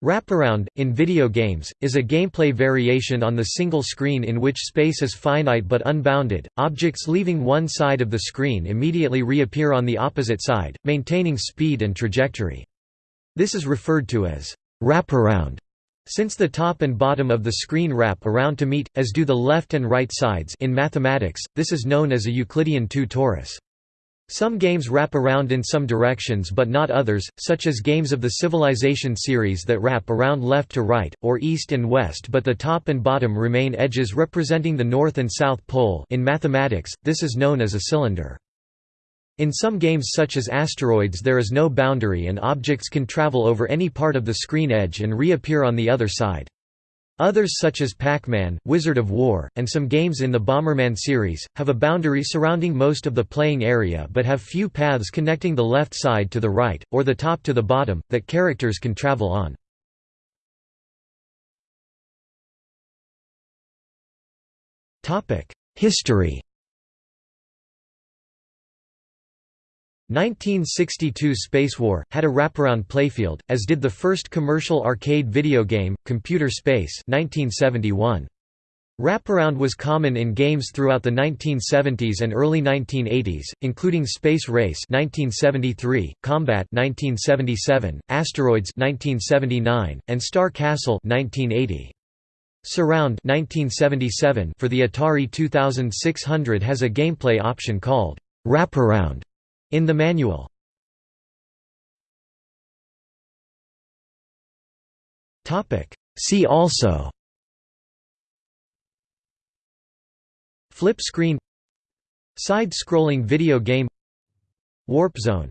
Wraparound, in video games, is a gameplay variation on the single screen in which space is finite but unbounded. Objects leaving one side of the screen immediately reappear on the opposite side, maintaining speed and trajectory. This is referred to as wraparound, since the top and bottom of the screen wrap around to meet, as do the left and right sides in mathematics, this is known as a Euclidean 2 torus. Some games wrap around in some directions but not others, such as games of the Civilization series that wrap around left to right, or east and west but the top and bottom remain edges representing the north and south pole in mathematics, this is known as a cylinder. In some games such as Asteroids there is no boundary and objects can travel over any part of the screen edge and reappear on the other side. Others such as Pac-Man, Wizard of Wor, and some games in the Bomberman series, have a boundary surrounding most of the playing area but have few paths connecting the left side to the right, or the top to the bottom, that characters can travel on. History 1962 Spacewar, had a wraparound playfield, as did the first commercial arcade video game, Computer Space 1971. Wraparound was common in games throughout the 1970s and early 1980s, including Space Race 1973, Combat 1977, Asteroids 1979, and Star Castle 1980. Surround 1977 for the Atari 2600 has a gameplay option called Wraparound in the manual. See also Flip screen Side-scrolling video game Warp Zone